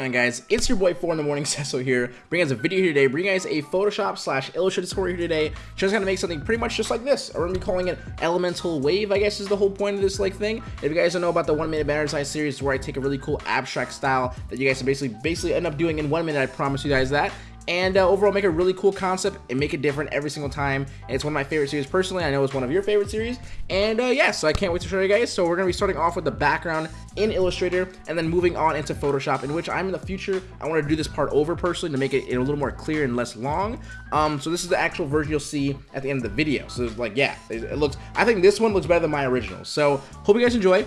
Going on guys? It's your boy 4 in the morning Cecil here, bringing us a video here today, bringing guys a Photoshop slash Illustrator tutorial here today, just gonna make something pretty much just like this. I'm gonna be calling it Elemental Wave, I guess is the whole point of this like thing. If you guys don't know about the one minute banner design series where I take a really cool abstract style that you guys can basically basically end up doing in one minute, I promise you guys that and uh, overall make a really cool concept and make it different every single time. And it's one of my favorite series personally. I know it's one of your favorite series. And uh, yeah, so I can't wait to show you guys. So we're to be starting off with the background in Illustrator and then moving on into Photoshop in which I'm in the future. I want to do this part over personally to make it a little more clear and less long. Um, so this is the actual version you'll see at the end of the video. So like, yeah, it looks, I think this one looks better than my original. So hope you guys enjoy.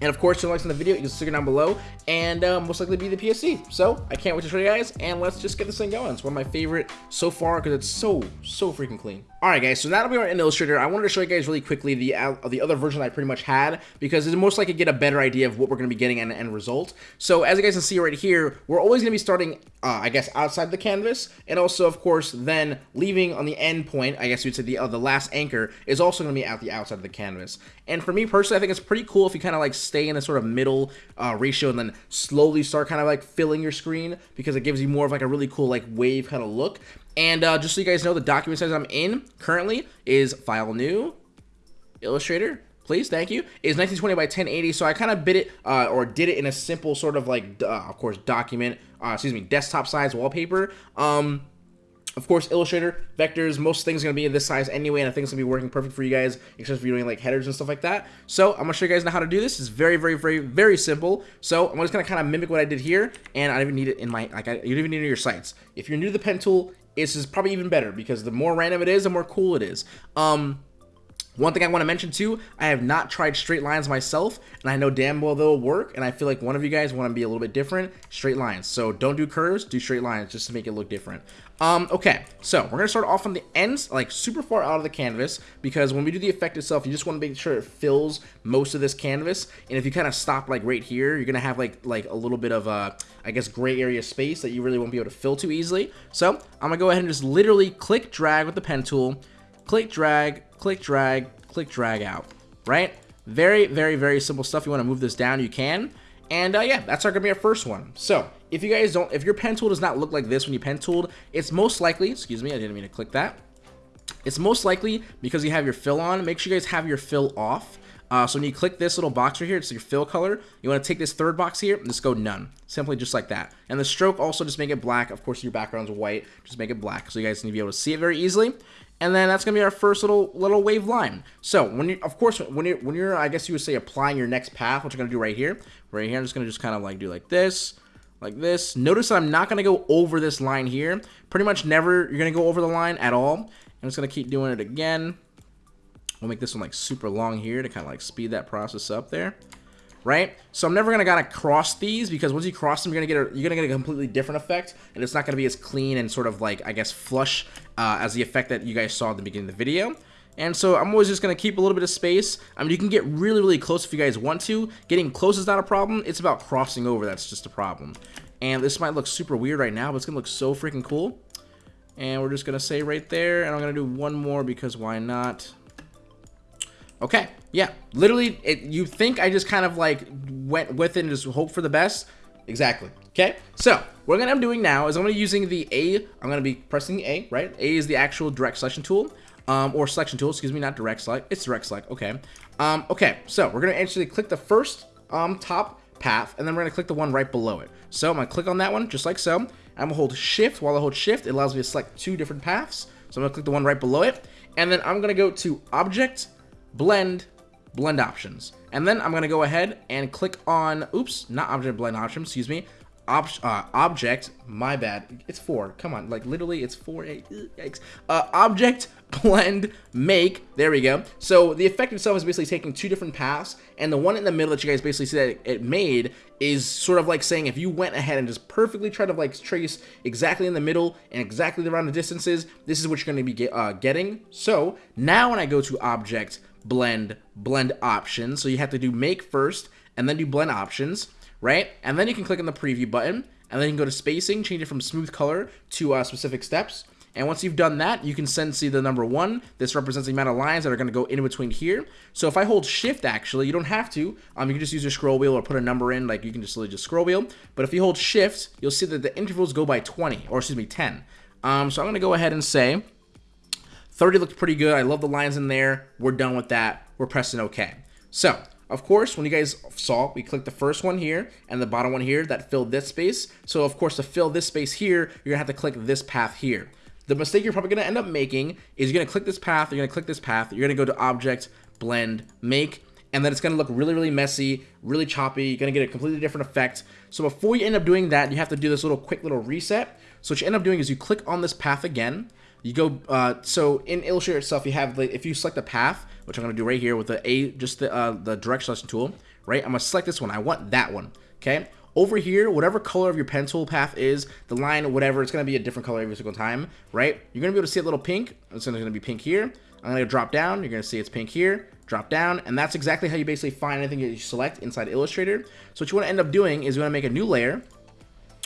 And of course, your likes in the video, you can stick it down below, and uh, most likely be the PSD. So, I can't wait to show you guys, and let's just get this thing going. It's one of my favorite so far, because it's so, so freaking clean. Alright guys, so now that we are in Illustrator, I wanted to show you guys really quickly the uh, the other version I pretty much had, because it's most likely get a better idea of what we're going to be getting in the end result. So as you guys can see right here, we're always going to be starting, uh, I guess, outside the canvas, and also, of course, then leaving on the end point, I guess you'd say the, uh, the last anchor, is also going to be at the outside of the canvas. And for me personally, I think it's pretty cool if you kind of like stay in a sort of middle uh, ratio and then slowly start kind of like filling your screen, because it gives you more of like a really cool like wave kind of look. And uh, just so you guys know, the document size I'm in currently is File New, Illustrator, please, thank you, is 1920 by 1080. So I kind of bit it, uh, or did it in a simple sort of like, uh, of course, document, uh, excuse me, desktop size wallpaper. Um, of course, Illustrator, vectors, most things are going to be in this size anyway, and I think it's going to be working perfect for you guys, except for you're doing like headers and stuff like that. So I'm going to show you guys now how to do this. It's very, very, very, very simple. So I'm just going to kind of mimic what I did here, and I don't even need it in my, like, I, you don't even need it in your sites. If you're new to the pen tool, this is probably even better because the more random it is, the more cool it is. Um, one thing I want to mention too, I have not tried straight lines myself, and I know damn well they'll work, and I feel like one of you guys want to be a little bit different, straight lines. So don't do curves, do straight lines, just to make it look different. Um, okay, so we're going to start off on the ends, like super far out of the canvas, because when we do the effect itself, you just want to make sure it fills most of this canvas, and if you kind of stop like right here, you're going to have like like a little bit of, a, I guess, gray area space that you really won't be able to fill too easily. So I'm going to go ahead and just literally click drag with the pen tool, click drag, click drag, click drag out, right? Very, very, very simple stuff. You want to move this down, you can. And uh, yeah, that's our gonna be our first one. So if you guys don't, if your pen tool does not look like this when you pen tooled, it's most likely, excuse me, I didn't mean to click that. It's most likely because you have your fill on. Make sure you guys have your fill off. Uh, so when you click this little box right here, it's your fill color. You want to take this third box here and just go none. Simply just like that. And the stroke also just make it black. Of course, your background's white. Just make it black so you guys can be able to see it very easily. And then that's gonna be our first little little wave line. So when you, of course, when you're when you're, I guess you would say applying your next path, what you're gonna do right here, right here, I'm just gonna just kind of like do like this, like this. Notice I'm not gonna go over this line here. Pretty much never you're gonna go over the line at all. I'm just gonna keep doing it again. We'll make this one like super long here to kind of like speed that process up there. Right? So I'm never gonna gotta cross these because once you cross them, you're gonna get a you're gonna get a completely different effect, and it's not gonna be as clean and sort of like I guess flush uh, as the effect that you guys saw at the beginning of the video. And so I'm always just going to keep a little bit of space. I mean, you can get really, really close if you guys want to. Getting close is not a problem. It's about crossing over that's just a problem. And this might look super weird right now, but it's going to look so freaking cool. And we're just going to say right there, and I'm going to do one more because why not? Okay, yeah, literally, it, you think I just kind of like went with it and just hope for the best? Exactly. Okay, so what I'm doing now is I'm gonna be using the A. I'm gonna be pressing the A, right? A is the actual direct selection tool, um, or selection tool. Excuse me, not direct select. It's direct select. Okay. Um, okay. So we're gonna actually click the first um top path, and then we're gonna click the one right below it. So I'm gonna click on that one just like so. I'm gonna hold Shift. While I hold Shift, it allows me to select two different paths. So I'm gonna click the one right below it, and then I'm gonna go to Object, Blend, Blend Options. And then I'm going to go ahead and click on, oops, not object blend option, excuse me, Ob uh, object, my bad, it's four, come on, like literally it's four, eight, yikes, uh, object, blend, make, there we go. So the effect itself is basically taking two different paths, and the one in the middle that you guys basically see that it made is sort of like saying if you went ahead and just perfectly try to like trace exactly in the middle and exactly around the distances, this is what you're going to be get, uh, getting. So now when I go to object, blend, blend options. So you have to do make first and then do blend options, right? And then you can click on the preview button and then you can go to spacing, change it from smooth color to uh, specific steps. And once you've done that, you can send see the number one. This represents the amount of lines that are going to go in between here. So if I hold shift, actually, you don't have to. Um, you can just use your scroll wheel or put a number in. Like you can just literally just scroll wheel. But if you hold shift, you'll see that the intervals go by 20, or excuse me, 10. Um, so I'm going to go ahead and say 30 looked pretty good. I love the lines in there. We're done with that. We're pressing OK. So of course, when you guys saw, we clicked the first one here and the bottom one here that filled this space. So of course, to fill this space here, you're gonna have to click this path here. The mistake you're probably gonna end up making is you're gonna click this path, you're gonna click this path, you're gonna go to Object, Blend, Make, and then it's gonna look really, really messy, really choppy. You're gonna get a completely different effect. So before you end up doing that, you have to do this little quick little reset. So what you end up doing is you click on this path again, you go, uh, so in Illustrator itself, you have, the, if you select a path, which I'm going to do right here with the A, just the, uh, the direct selection tool, right? I'm going to select this one. I want that one, okay? Over here, whatever color of your pen tool path is, the line, whatever, it's going to be a different color every single time, right? You're going to be able to see a little pink. It's going to be pink here. I'm going to drop down. You're going to see it's pink here. Drop down. And that's exactly how you basically find anything that you select inside Illustrator. So what you want to end up doing is you want to make a new layer,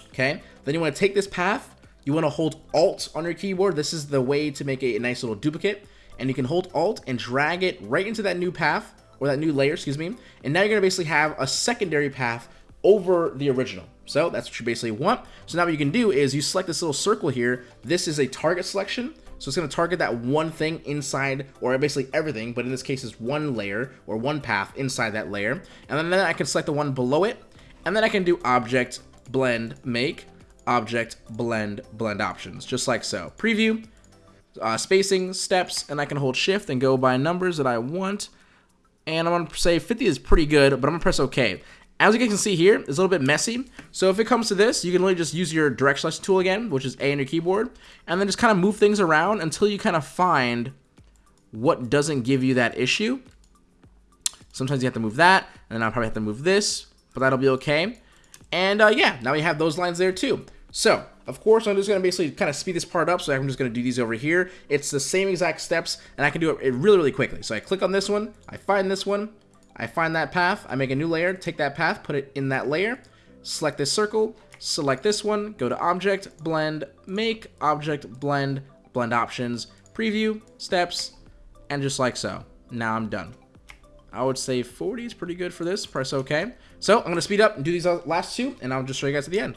okay? Then you want to take this path, you want to hold Alt on your keyboard. This is the way to make a, nice little duplicate. And you can hold Alt and drag it right into that new path, or that new layer, excuse me. And now you're going to basically have a secondary path over the original. So that's what you basically want. So now what you can do is you select this little circle here. This is a target selection. So it's going to target that one thing inside, or basically everything, but in this case is one layer, or one path inside that layer. And then I can select the one below it, and then I can do Object, Blend, Make, object, blend, blend options, just like so. Preview, uh, spacing, steps, and I can hold shift and go by numbers that I want. And I'm gonna say 50 is pretty good, but I'm gonna press OK. As you guys can see here, it's a little bit messy. So if it comes to this, you can really just use your direct selection tool again, which is A on your keyboard, and then just kind of move things around until you kind of find what doesn't give you that issue. Sometimes you have to move that, and then I'll probably have to move this, but that'll be okay. And uh, yeah, now we have those lines there too. So, of course, I'm just going to basically kind of speed this part up, so I'm just going to do these over here. It's the same exact steps, and I can do it really, really quickly. So I click on this one, I find this one, I find that path, I make a new layer, take that path, put it in that layer, select this circle, select this one, go to Object, Blend, Make, Object, Blend, Blend Options, Preview, Steps, and just like so. Now I'm done. I would say 40 is pretty good for this. Press OK. So I'm going to speed up and do these last two, and I'll just show you guys at the end.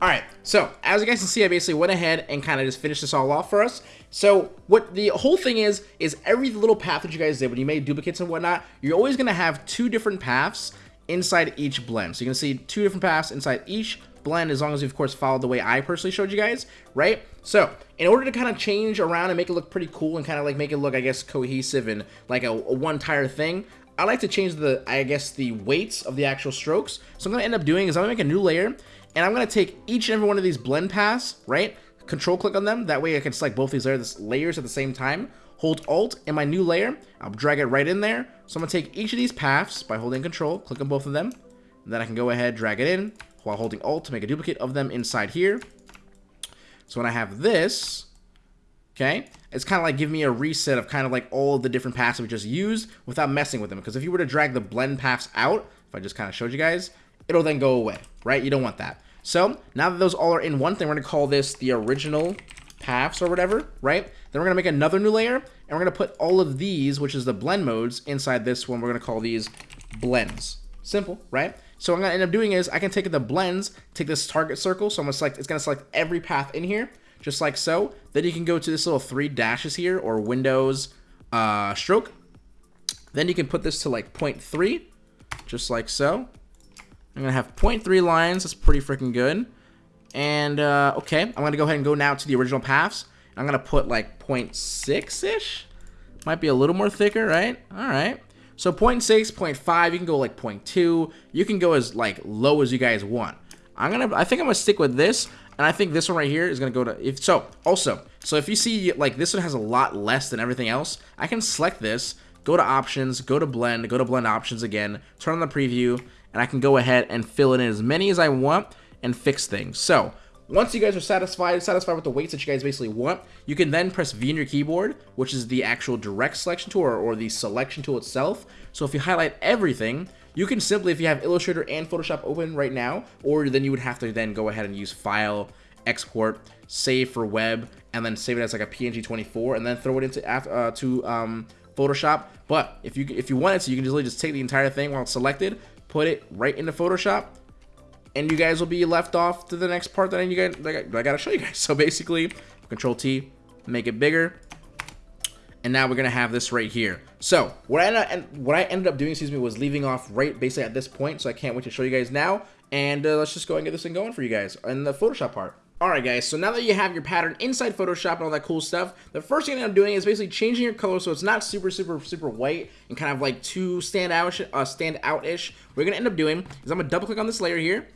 Alright, so as you guys can see, I basically went ahead and kind of just finished this all off for us. So what the whole thing is, is every little path that you guys did when you made duplicates and whatnot, you're always going to have two different paths inside each blend. So you can see two different paths inside each blend as long as you of course followed the way I personally showed you guys, right? So in order to kind of change around and make it look pretty cool and kind of like make it look, I guess, cohesive and like a, a one entire thing, I like to change the, I guess, the weights of the actual strokes. So I'm going to end up doing is I'm going to make a new layer and I'm going to take each and every one of these blend paths, right? Control click on them. That way I can select both these layers at the same time. Hold Alt in my new layer. I'll drag it right in there. So I'm going to take each of these paths by holding Control, click on both of them. And then I can go ahead, drag it in while holding Alt to make a duplicate of them inside here. So when I have this, okay, it's kind of like giving me a reset of kind of like all of the different paths we just used without messing with them. Because if you were to drag the blend paths out, if I just kind of showed you guys, it'll then go away, right? You don't want that. So now that those all are in one thing, we're going to call this the original paths or whatever, right? Then we're going to make another new layer, and we're going to put all of these, which is the blend modes, inside this one. We're going to call these blends. Simple, right? So what I'm going to end up doing is I can take the blends, take this target circle, so I'm going to select, it's going to select every path in here, just like so. Then you can go to this little three dashes here, or Windows uh, stroke. Then you can put this to like 0.3, just like so. I'm going to have 0.3 lines. That's pretty freaking good. And, uh, okay, I'm going to go ahead and go now to the original paths. I'm going to put like 0.6-ish. Might be a little more thicker, right? All right. So 0.6, 0.5, you can go like 0.2. You can go as like low as you guys want. I'm going to, I think I'm going to stick with this. And I think this one right here is going to go to, if so, also, so if you see like this one has a lot less than everything else, I can select this, go to options, go to blend, go to blend options again, turn on the preview, and I can go ahead and fill it in as many as I want and fix things. So once you guys are satisfied, satisfied with the weights that you guys basically want, you can then press V on your keyboard, which is the actual direct selection tool or, or the selection tool itself. So if you highlight everything, you can simply, if you have Illustrator and Photoshop open right now, or then you would have to then go ahead and use File, Export, Save for Web, and then save it as like a PNG 24, and then throw it into uh, to um, Photoshop. But if you if you wanted to, you can just, just take the entire thing while it's selected, put it right into Photoshop, and you guys will be left off to the next part that I, you guys, I gotta show you guys. So basically, Control T, make it bigger, and now we're gonna have this right here. So what I and what I ended up doing, excuse me, was leaving off right basically at this point. So I can't wait to show you guys now. And uh, let's just go and get this thing going for you guys in the Photoshop part. Alright guys, so now that you have your pattern inside Photoshop and all that cool stuff, the first thing I'm doing is basically changing your color so it's not super, super, super white and kind of like too stand out, uh, stand out-ish. What we're to end up doing is I'm to double click on this layer here.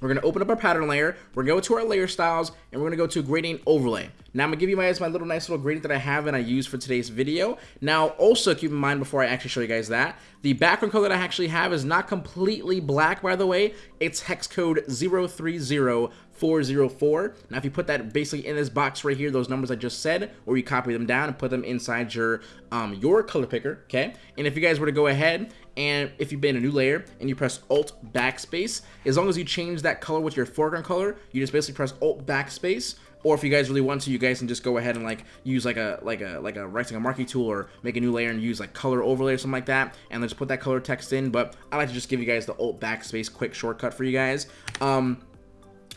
We're to open up our pattern layer. We're to go to our layer styles and we're to go to gradient overlay. Now I'm to give you guys my little nice little gradient that I have and I use for today's video. Now also keep in mind before I actually show you guys that, the background color that I actually have is not completely black by the way. It's hex code 030 404. Now, if you put that basically in this box right here, those numbers I just said, or you copy them down and put them inside your um, your color picker, okay? And if you guys were to go ahead and if you've been a new layer and you press Alt Backspace, as long as you change that color with your foreground color, you just basically press Alt Backspace. Or if you guys really want to, you guys can just go ahead and like use like a like a like a rectangle marquee tool or make a new layer and use like color overlay or something like that, and then just put that color text in. But I like to just give you guys the Alt Backspace quick shortcut for you guys. Um,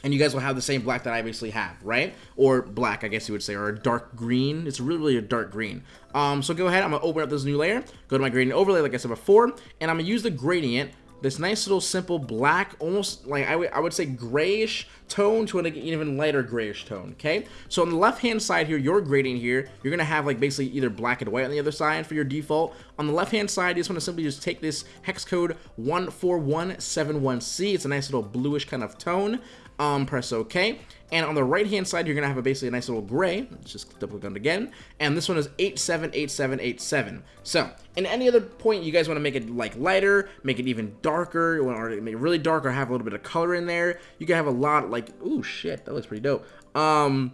and you guys will have the same black that I obviously have, right? Or black, I guess you would say, or a dark green. It's really, really a dark green. Um, so go ahead, I'm gonna open up this new layer, go to my gradient overlay, like I said before, and I'm gonna use the gradient, this nice little simple black, almost like I, I would say grayish tone to an even lighter grayish tone, okay? So on the left-hand side here, your gradient here, you're gonna have like basically either black and white on the other side for your default. On the left-hand side, you just wanna simply just take this hex code 14171C. It's a nice little bluish kind of tone um, press OK. And on the right hand side, you're to have a basically a nice little gray. Let's just double click again. And this one is 878787. So, in any other point, you guys want to make it like lighter, make it even darker, you want to make it really dark or have a little bit of color in there. You can have a lot like, ooh, shit, that looks pretty dope. Um,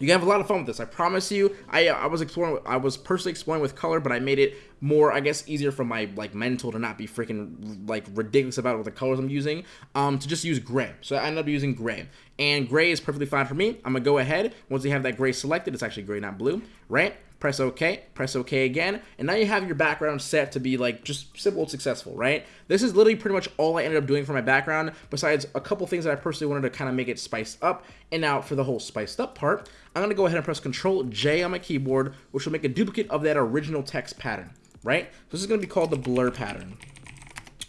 you can have a lot of fun with this. I promise you. I I was exploring. I was personally exploring with color, but I made it more, I guess, easier for my like mental to not be freaking like ridiculous about what the colors I'm using. Um, to just use gray. So I ended up using gray, and gray is perfectly fine for me. I'm gonna go ahead once you have that gray selected. It's actually gray, not blue, right? press OK, press OK again, and now you have your background set to be like just simple and successful, right? This is literally pretty much all I ended up doing for my background, besides a couple things that I personally wanted to kind of make it spiced up. And now for the whole spiced up part, I'm going to go ahead and press Control J on my keyboard, which will make a duplicate of that original text pattern, right? So this is going to be called the blur pattern,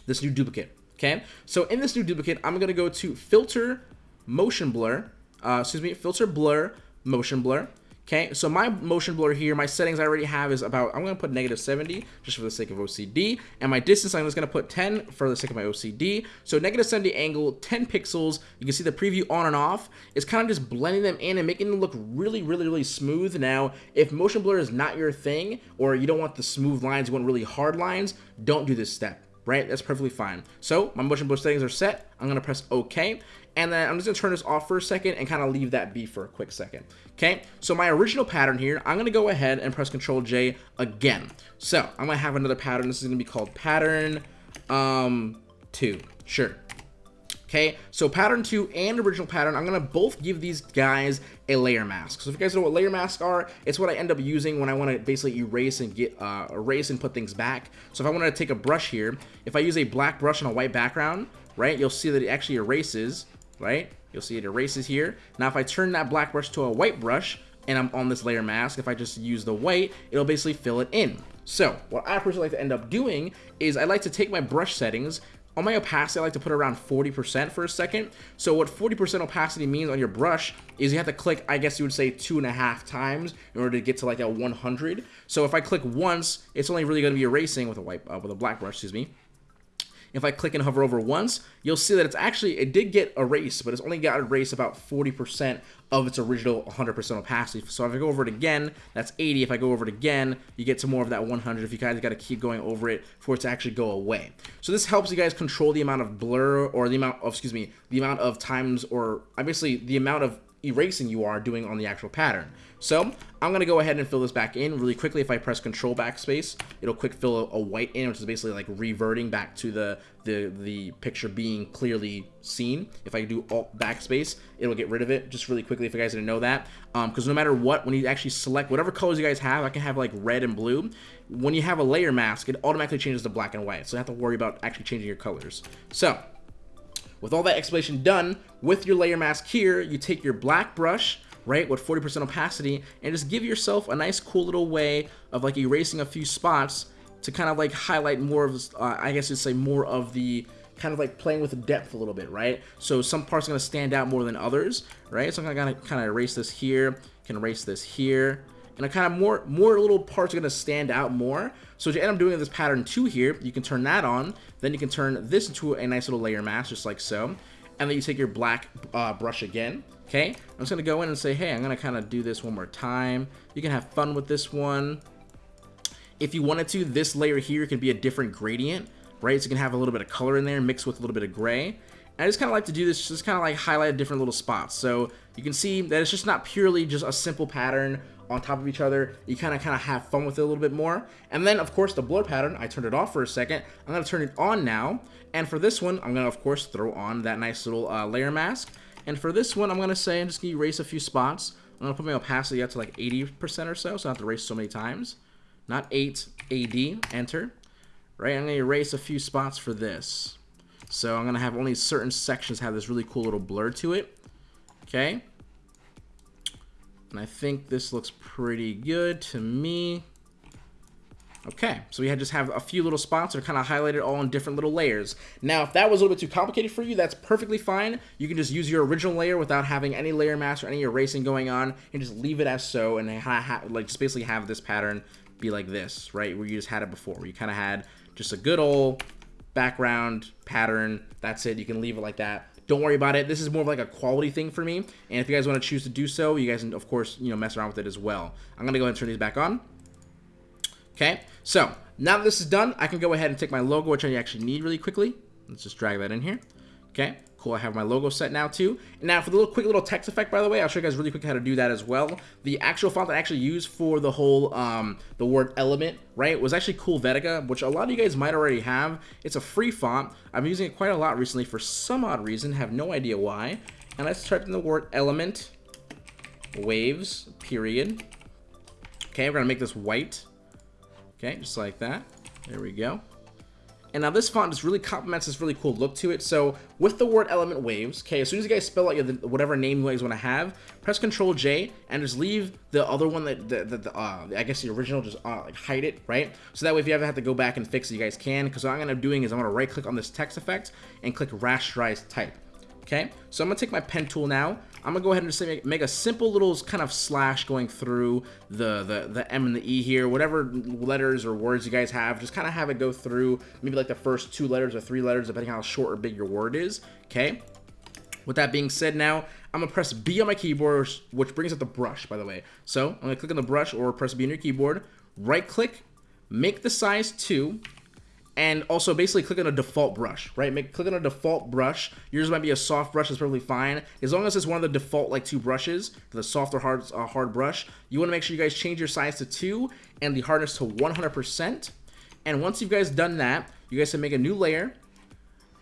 this new duplicate, okay? So in this new duplicate, I'm going to go to Filter, Motion Blur, uh, excuse me, Filter Blur, Motion Blur, Okay, so my motion blur here, my settings I already have is about, I'm going to put negative 70 just for the sake of OCD. And my distance, I'm just going to put 10 for the sake of my OCD. So negative 70 angle, 10 pixels. You can see the preview on and off. It's kind of just blending them in and making them look really, really, really smooth. Now, if motion blur is not your thing, or you don't want the smooth lines, you want really hard lines, don't do this step right? That's perfectly fine. So my motion blur settings are set. I'm gonna press OK. And then I'm just gonna turn this off for a second and kind of leave that be for a quick second. Okay, so my original pattern here, I'm gonna go ahead and press Control J again. So I'm gonna have another pattern. This is gonna be called pattern um, two. Sure. Okay, so pattern 2 and original pattern, I'm to both give these guys a layer mask. So if you guys know what layer masks are, it's what I end up using when I want to basically erase and get uh, erase and put things back. So if I to take a brush here, if I use a black brush on a white background, right, you'll see that it actually erases, right? You'll see it erases here. Now if I turn that black brush to a white brush, and I'm on this layer mask, if I just use the white, it'll basically fill it in. So what I personally like to end up doing is I like to take my brush settings, on my opacity, I like to put around 40% for a second. So what 40% opacity means on your brush is you have to click, I guess you would say two and a half times in order to get to like a 100. So if I click once, it's only really going to be erasing with a white, uh, with a black brush, excuse me. If I click and hover over once, you'll see that it's actually, it did get erased, but it's only got erased about 40% of its original 100% opacity. So if I go over it again, that's 80. If I go over it again, you get to more of that 100. If you guys got to keep going over it for it to actually go away. So this helps you guys control the amount of blur or the amount of, excuse me, the amount of times or obviously the amount of erasing you are doing on the actual pattern. So I'm going to go ahead and fill this back in really quickly. If I press control backspace, it'll quick fill a, a, white in, which is basically like reverting back to the, the, the picture being clearly seen. If I do alt backspace, it'll get rid of it just really quickly if you guys didn't know that. Because um, no matter what, when you actually select whatever colors you guys have, I can have like red and blue. When you have a layer mask, it automatically changes to black and white. So you have to worry about actually changing your colors. So with all that explanation done, with your layer mask here, you take your black brush, right, with 40% opacity, and just give yourself a nice cool little way of like erasing a few spots to kind of like highlight more of, uh, I guess you'd say more of the kind of like playing with the depth a little bit, right? So some parts are going to stand out more than others, right? So I'm going to kind of erase this here, can erase this here, and kind of more more little parts are going to stand out more. So to end up doing this pattern 2 here, you can turn that on, then you can turn this into a nice little layer mask, just like so, and then you take your black uh, brush again, okay? I'm just going to go in and say, hey, I'm going to kind of do this one more time. You can have fun with this one. If you wanted to, this layer here can be a different gradient, right? So you can have a little bit of color in there mixed with a little bit of gray. I just kind of like to do this, just kind of like highlight different little spots. So you can see that it's just not purely just a simple pattern on top of each other. You kind of kind of have fun with it a little bit more. And then, of course, the blur pattern, I turned it off for a second. I'm going to turn it on now. And for this one, I'm going to, of course, throw on that nice little uh, layer mask. And for this one, I'm going to say I'm just going to erase a few spots. I'm going to put my opacity up to like 80% or so, so I don't have to erase so many times. Not 8 AD, enter. Right, I'm going to erase a few spots for this. So I'm going to have only certain sections have this really cool little blur to it. Okay. And I think this looks pretty good to me. Okay, so we had just have a few little spots that are kind of highlighted all in different little layers. Now, if that was a little bit too complicated for you, that's perfectly fine. You can just use your original layer without having any layer mask or any erasing going on, and just leave it as so, and like just basically have this pattern be like this, right? Where you just had it before, where you kind of had just a good old background pattern. That's it. You can leave it like that. Don't worry about it. This is more of like a quality thing for me. And if you guys want to choose to do so, you guys can, of course, you know, mess around with it as well. I'm going to go ahead and turn these back on. Okay, so now that this is done, I can go ahead and take my logo, which I actually need really quickly. Let's just drag that in here. Okay, Cool, I have my logo set now too. Now for the little quick little text effect, by the way, I'll show you guys really quick how to do that as well. The actual font that I actually used for the whole, um, the word element, right, was actually Coolvetica, which a lot of you guys might already have. It's a free font. I'm using it quite a lot recently for some odd reason, have no idea why. And I typed in the word element, waves, period. Okay, we're gonna make this white. Okay, just like that. There we go. And now this font just really complements this really cool look to it. So with the word element waves, okay, as soon as you guys spell out your, whatever name you guys want to have, press Control J and just leave the other one that the, the, the uh, I guess the original just uh, like hide it, right? So that way if you ever have to go back and fix it, you guys can. Because what I'm gonna be doing is I'm gonna right click on this text effect and click rasterize type. Okay, so I'm gonna take my pen tool now. I'm gonna go ahead and just make, a simple little kind of slash going through the, the, the M and the E here, whatever letters or words you guys have, just kind of have it go through maybe like the first two letters or three letters, depending how short or big your word is, okay? With that being said now, I'm gonna press B on my keyboard, which brings up the brush, by the way. So I'm gonna click on the brush or press B on your keyboard, right click, make the size two, and also basically click on a default brush, right? Make click on a default brush. Yours might be a soft brush, that's perfectly fine. As long as it's one of the default like two brushes, the soft or hard uh, hard brush, you want to make sure you guys change your size to two and the hardness to 100%. And once you guys done that, you guys can make a new layer.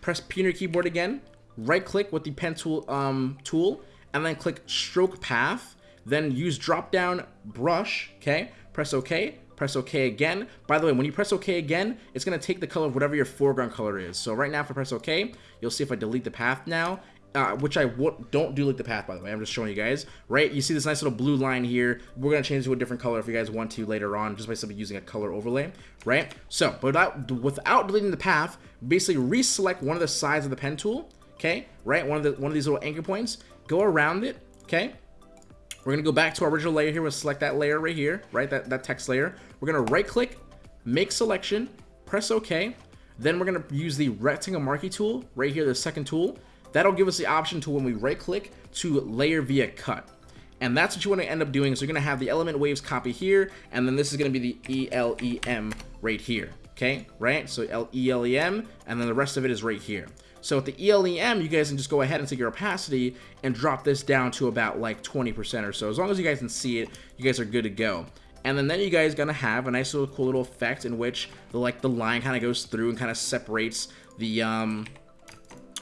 Press P on your keyboard again. Right click with the pen tool um, tool, and then click Stroke Path. Then use drop down brush. Okay, press OK press OK again. By the way, when you press OK again, it's going to take the color of whatever your foreground color is. So right now, if I press OK, you'll see if I delete the path now, uh, which I don't do. delete the path, by the way. I'm just showing you guys, right? You see this nice little blue line here. We're going to change it to a different color if you guys want to later on, just by simply using a color overlay, right? So, but without, without deleting the path, basically reselect one of the sides of the pen tool, okay? Right? One of the one of these little anchor points. Go around it, okay? We're going to go back to our original layer here. We'll select that layer right here, right? That, that text layer. We're going to right click, make selection, press OK. Then we're going to use the rectangle marquee tool right here, the second tool. That'll give us the option to when we right click to layer via cut. And that's what you want to end up doing. So you're going to have the element waves copy here, and then this is going to be the ELEM right here. Okay, right? So ELEM, and then the rest of it is right here. So with the ELEM, you guys can just go ahead and take your opacity and drop this down to about like 20% or so. As long as you guys can see it, you guys are good to go. And then, then you guys gonna have a nice little cool little effect in which the like the line kind of goes through and kind of separates the um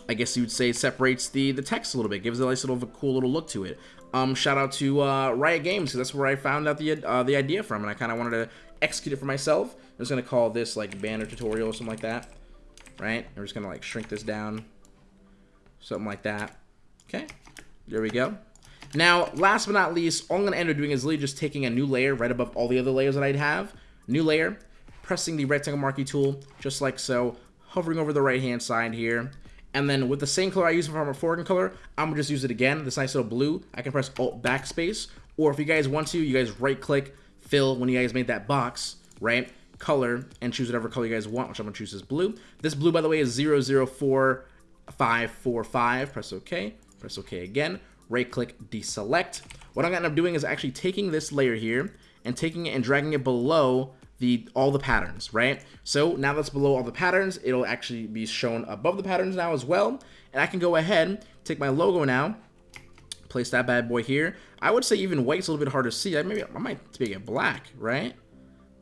I guess you would say separates the the text a little bit, gives it a nice little a cool little look to it. Um, shout out to uh, Riot Games because that's where I found out the uh, the idea from, and I kind of wanted to execute it for myself. I'm just gonna call this like banner tutorial or something like that, right? I'm just gonna like shrink this down, something like that. Okay, there we go. Now, last but not least, all I'm gonna end up doing is literally just taking a new layer right above all the other layers that I'd have. New layer, pressing the rectangle marquee tool, just like so, hovering over the right hand side here, and then with the same color I use for my foreground color, I'm gonna just use it again, this nice little blue. I can press Alt Backspace, or if you guys want to, you guys right click, fill when you guys made that box, right? Color, and choose whatever color you guys want, which I'm gonna choose as blue. This blue, by the way, is 004545. Press OK, press OK again, right click, deselect. What I'm gonna end up doing is actually taking this layer here and taking it and dragging it below the all the patterns, right? So now that's below all the patterns, it'll actually be shown above the patterns now as well. And I can go ahead, take my logo now, place that bad boy here. I would say even white's a little bit hard to see. I maybe I might make it black, right?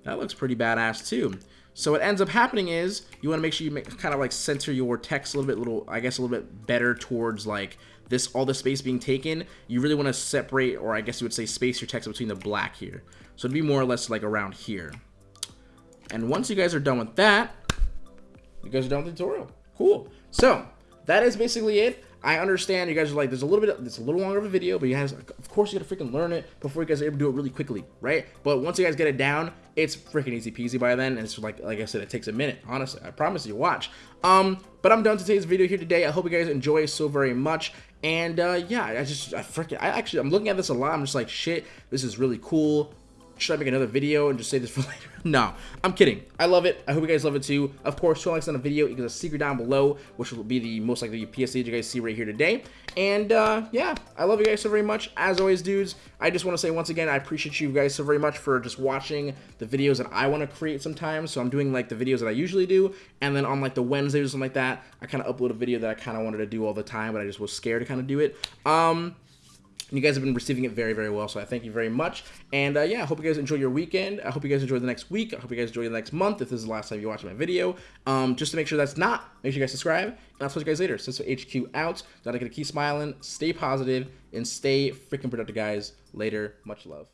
That looks pretty badass too. So what ends up happening is you want to make sure you make, kind of like center your text a little bit, little I guess a little bit better towards like this all the space being taken. You really want to separate, or I guess you would say space your text between the black here. So it'd be more or less like around here. And once you guys are done with that, you guys are done with the tutorial. Cool. So that is basically it. I understand you guys are like, there's a little bit, it's a little longer of a video, but you guys, of course, you gotta freaking learn it before you guys are able to do it really quickly, right? But once you guys get it down, it's freaking easy peasy by then. And it's like, like I said, it takes a minute, honestly. I promise you, watch. Um, but I'm done today's video here today. I hope you guys enjoy so very much. And uh, yeah, I just, I freaking, I actually, I'm looking at this a lot. I'm just like, shit, this is really cool should I make another video and just say this for later? no, I'm kidding. I love it. I hope you guys love it too. Of course, two likes on the video equals a secret down below, which will be the most likely PSD you guys see right here today. And uh, yeah, I love you guys so very much. As always, dudes, I just want to say once again, I appreciate you guys so very much for just watching the videos that I want to create sometimes. So I'm doing like the videos that I usually do. And then on like the Wednesdays or something like that, I kind of upload a video that I kind of wanted to do all the time, but I just was scared to kind of do it. Um, you guys have been receiving it very, very well, so I thank you very much. And uh, yeah, I hope you guys enjoy your weekend. I hope you guys enjoy the next week. I hope you guys enjoy the next month if this is the last time you watch my video. Um, just to make sure that's not, make sure you guys subscribe. And I'll talk to you guys later. So HQ out. Gotta keep smiling, stay positive, and stay freaking productive, guys. Later. Much love.